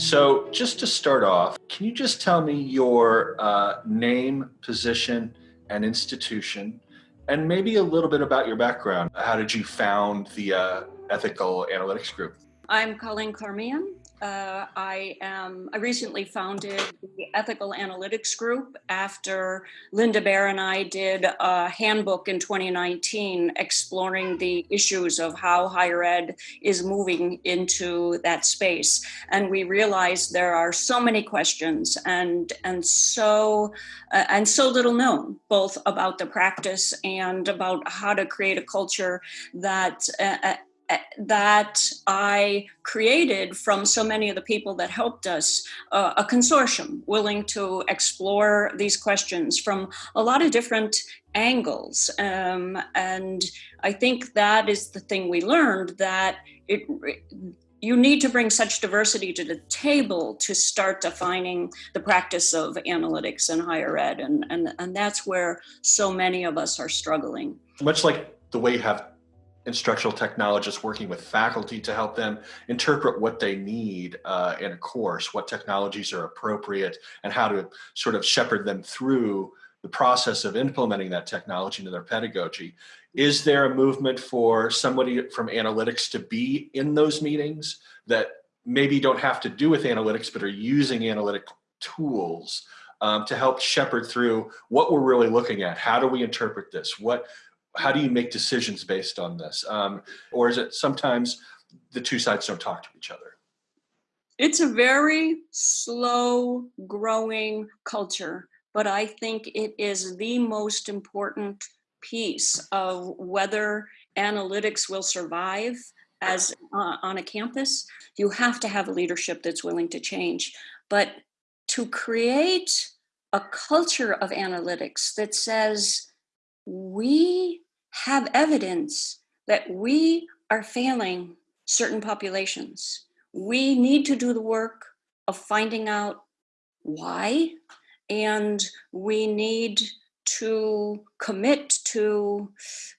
So, just to start off, can you just tell me your uh, name, position, and institution, and maybe a little bit about your background? How did you found the uh, Ethical Analytics Group? I'm Colleen Carmean. Uh, I am. I recently founded the Ethical Analytics Group after Linda Baer and I did a handbook in 2019 exploring the issues of how higher ed is moving into that space, and we realized there are so many questions and and so uh, and so little known both about the practice and about how to create a culture that. Uh, uh that I created from so many of the people that helped us uh, a consortium willing to explore these questions from a lot of different angles. Um, and I think that is the thing we learned that it you need to bring such diversity to the table to start defining the practice of analytics in higher ed and, and, and that's where so many of us are struggling much like the way you have instructional technologists working with faculty to help them interpret what they need uh, in a course, what technologies are appropriate, and how to sort of shepherd them through the process of implementing that technology into their pedagogy. Is there a movement for somebody from analytics to be in those meetings that maybe don't have to do with analytics, but are using analytic tools um, to help shepherd through what we're really looking at? How do we interpret this? What how do you make decisions based on this? Um, or is it sometimes the two sides don't talk to each other? It's a very slow growing culture, but I think it is the most important piece of whether analytics will survive as uh, on a campus. You have to have a leadership that's willing to change. But to create a culture of analytics that says, we have evidence that we are failing certain populations. We need to do the work of finding out why, and we need to commit to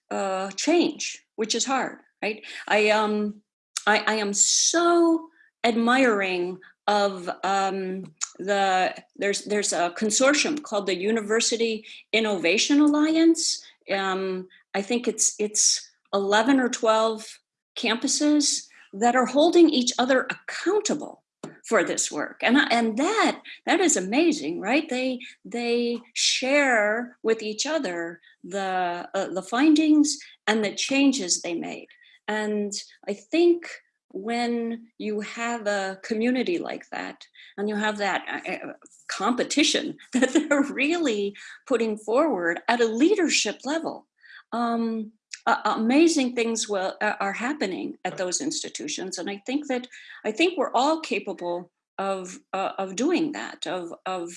uh, change, which is hard, right? I um, I, I am so admiring of um, the there's there's a consortium called the University Innovation Alliance. Um, I think it's it's 11 or 12 campuses that are holding each other accountable for this work. And and that that is amazing right? They they share with each other the uh, the findings and the changes they made. And i think when you have a community like that and you have that uh, uh, competition that they're really putting forward at a leadership level um, uh, amazing things will, uh, are happening at those institutions. And i think that i think we're all capable of uh, of doing that of of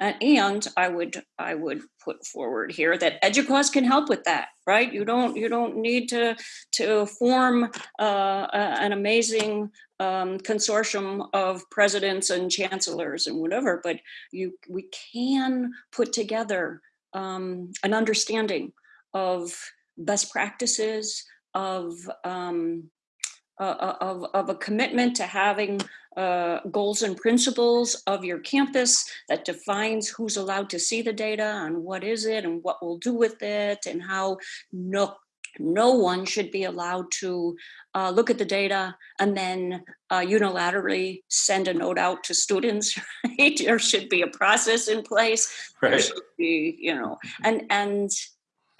uh, and I would I would put forward here that EDUCAUSE can help with that, right? You don't you don't need to to form uh, an amazing um, consortium of presidents and chancellors and whatever, but you we can put together um, an understanding of best practices of um, uh, uh, of, of a commitment to having uh, goals and principles of your campus that defines who's allowed to see the data and what is it and what we'll do with it and how no no one should be allowed to uh, look at the data and then uh, unilaterally send a note out to students. Right? There should be a process in place. Right. There should be, you know, and and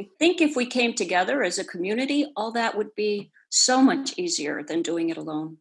I think if we came together as a community, all that would be so much easier than doing it alone.